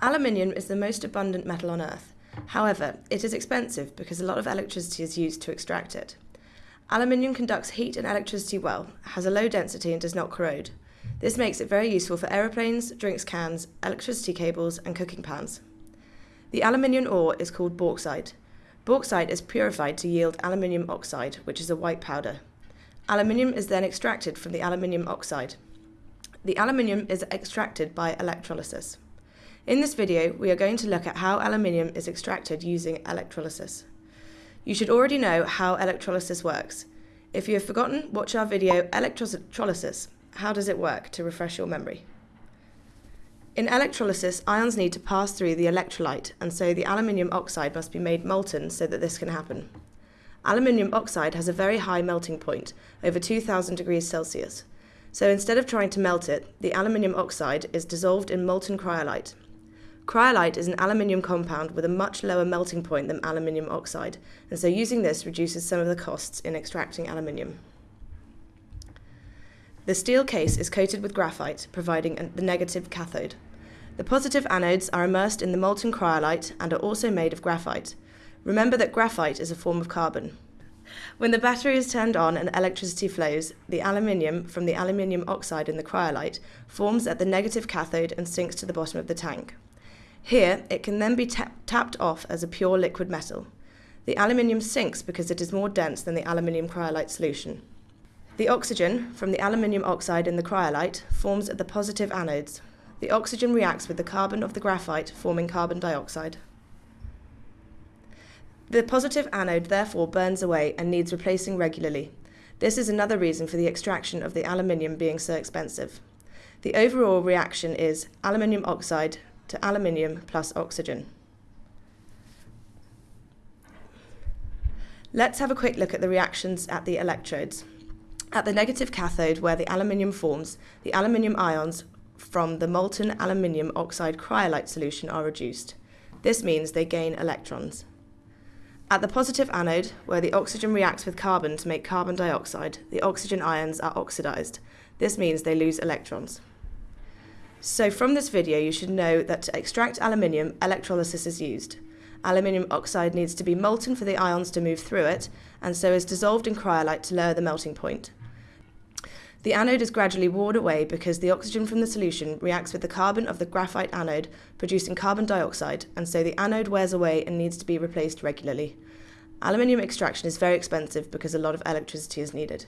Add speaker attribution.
Speaker 1: Aluminium is the most abundant metal on Earth. However, it is expensive because a lot of electricity is used to extract it. Aluminium conducts heat and electricity well, has a low density and does not corrode. This makes it very useful for aeroplanes, drinks cans, electricity cables and cooking pans. The aluminium ore is called bauxite. Bauxite is purified to yield aluminium oxide, which is a white powder. Aluminium is then extracted from the aluminium oxide. The aluminium is extracted by electrolysis. In this video, we are going to look at how aluminium is extracted using electrolysis. You should already know how electrolysis works. If you have forgotten, watch our video Electrolysis, How Does It Work to refresh your memory. In electrolysis, ions need to pass through the electrolyte, and so the aluminium oxide must be made molten so that this can happen. Aluminium oxide has a very high melting point, over 2000 degrees Celsius. So instead of trying to melt it, the aluminium oxide is dissolved in molten cryolite, Cryolite is an aluminium compound with a much lower melting point than aluminium oxide, and so using this reduces some of the costs in extracting aluminium. The steel case is coated with graphite, providing the negative cathode. The positive anodes are immersed in the molten cryolite and are also made of graphite. Remember that graphite is a form of carbon. When the battery is turned on and electricity flows, the aluminium from the aluminium oxide in the cryolite forms at the negative cathode and sinks to the bottom of the tank. Here, it can then be tapped off as a pure liquid metal. The aluminium sinks because it is more dense than the aluminium cryolite solution. The oxygen from the aluminium oxide in the cryolite forms at the positive anodes. The oxygen reacts with the carbon of the graphite, forming carbon dioxide. The positive anode therefore burns away and needs replacing regularly. This is another reason for the extraction of the aluminium being so expensive. The overall reaction is aluminium oxide to aluminium plus oxygen. Let's have a quick look at the reactions at the electrodes. At the negative cathode, where the aluminium forms, the aluminium ions from the molten aluminium oxide cryolite solution are reduced. This means they gain electrons. At the positive anode, where the oxygen reacts with carbon to make carbon dioxide, the oxygen ions are oxidized. This means they lose electrons. So from this video, you should know that to extract aluminium, electrolysis is used. Aluminium oxide needs to be molten for the ions to move through it, and so is dissolved in cryolite to lower the melting point. The anode is gradually worn away because the oxygen from the solution reacts with the carbon of the graphite anode, producing carbon dioxide, and so the anode wears away and needs to be replaced regularly. Aluminium extraction is very expensive because a lot of electricity is needed.